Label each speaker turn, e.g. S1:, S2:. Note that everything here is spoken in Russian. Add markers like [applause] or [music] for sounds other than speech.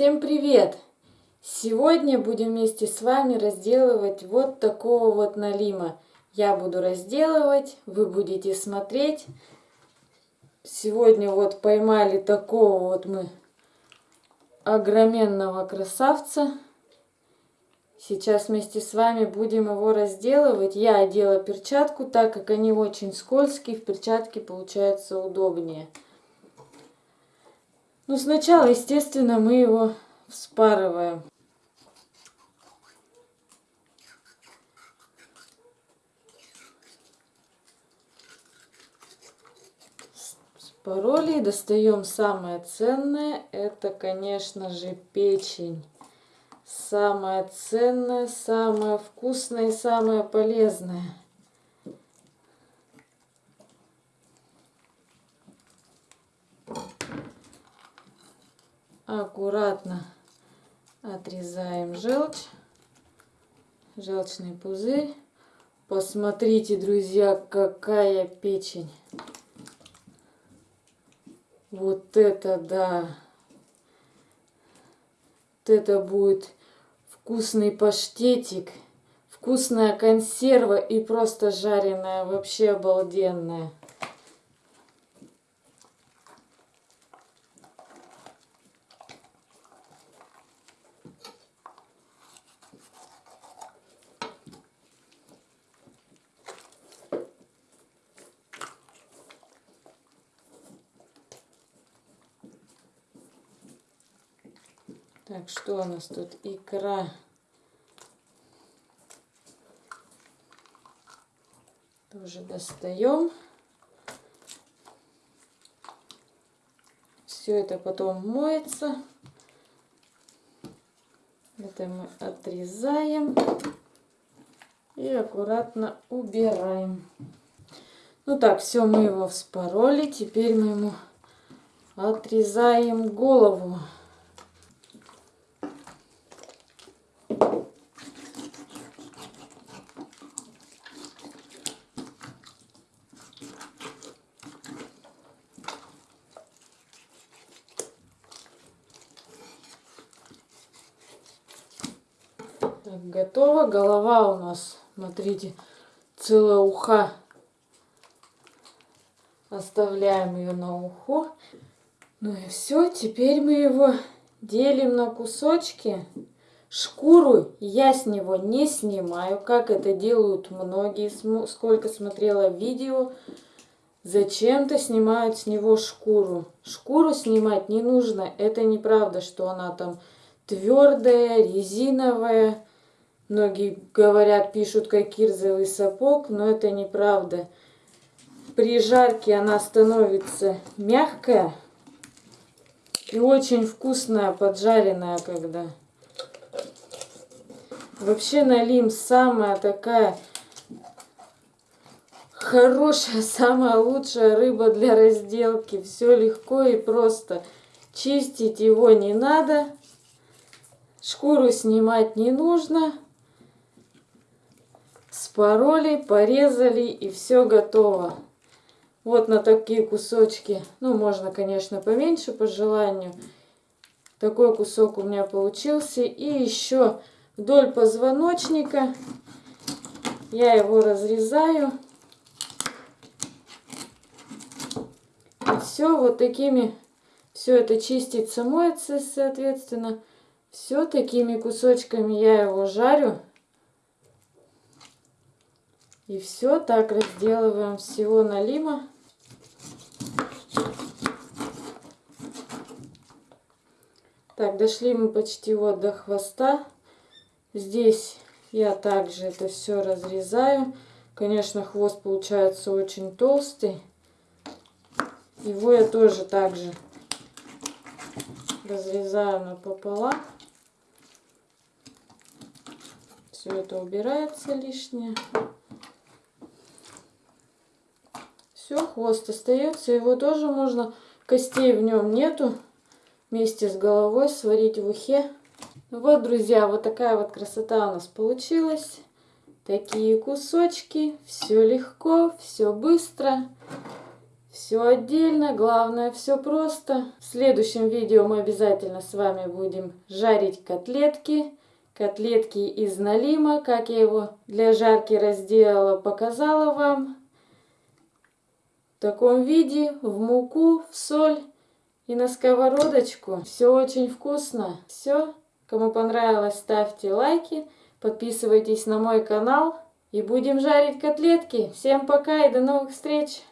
S1: Всем привет! Сегодня будем вместе с вами разделывать вот такого вот налима. Я буду разделывать, вы будете смотреть. Сегодня вот поймали такого вот мы огроменного красавца. Сейчас вместе с вами будем его разделывать. Я одела перчатку, так как они очень скользкие, в перчатке получается удобнее. Ну, сначала, естественно, мы его вспарываем. Спороли, достаем самое ценное, это, конечно же, печень. Самое ценное, самое вкусное и самое полезное. Аккуратно отрезаем желчь, желчный пузырь. Посмотрите, друзья, какая печень. Вот это да! Вот это будет вкусный паштетик, вкусная консерва и просто жареная, вообще обалденная. Так, что у нас тут? Икра. Тоже достаем. Все это потом моется. Это мы отрезаем и аккуратно убираем. Ну так, все, мы его вспороли. Теперь мы ему отрезаем голову. Так, готово. Голова у нас, смотрите, целая уха. Оставляем ее на уху. Ну и все, теперь мы его делим на кусочки. Шкуру я с него не снимаю, как это делают многие, сколько смотрела видео. Зачем-то снимают с него шкуру. Шкуру снимать не нужно, это неправда, что она там твердая, резиновая. Многие говорят, пишут, как кирзовый сапог, но это неправда. При жарке она становится мягкая и очень вкусная, поджаренная, когда. Вообще налим самая такая хорошая, [laughs] самая лучшая рыба для разделки. Все легко и просто. Чистить его не надо. Шкуру снимать не нужно спороли, порезали и все готово. Вот на такие кусочки, ну можно, конечно, поменьше по желанию. Такой кусок у меня получился. И еще вдоль позвоночника я его разрезаю. И все вот такими, все это чистится, моется, соответственно. Все такими кусочками я его жарю. И все так разделываем всего налима. Так, дошли мы почти вот до хвоста. Здесь я также это все разрезаю. Конечно, хвост получается очень толстый. Его я тоже также разрезаю напополам. Все это убирается лишнее. Все, хвост остается. Его тоже можно, костей в нем нету. Вместе с головой сварить в ухе. Ну вот, друзья, вот такая вот красота у нас получилась. Такие кусочки. Все легко, все быстро. Все отдельно, главное все просто. В следующем видео мы обязательно с вами будем жарить котлетки. Котлетки из налима, как я его для жарки разделала, показала вам. В таком виде, в муку, в соль и на сковородочку. Все очень вкусно. Все. Кому понравилось, ставьте лайки, подписывайтесь на мой канал и будем жарить котлетки. Всем пока и до новых встреч!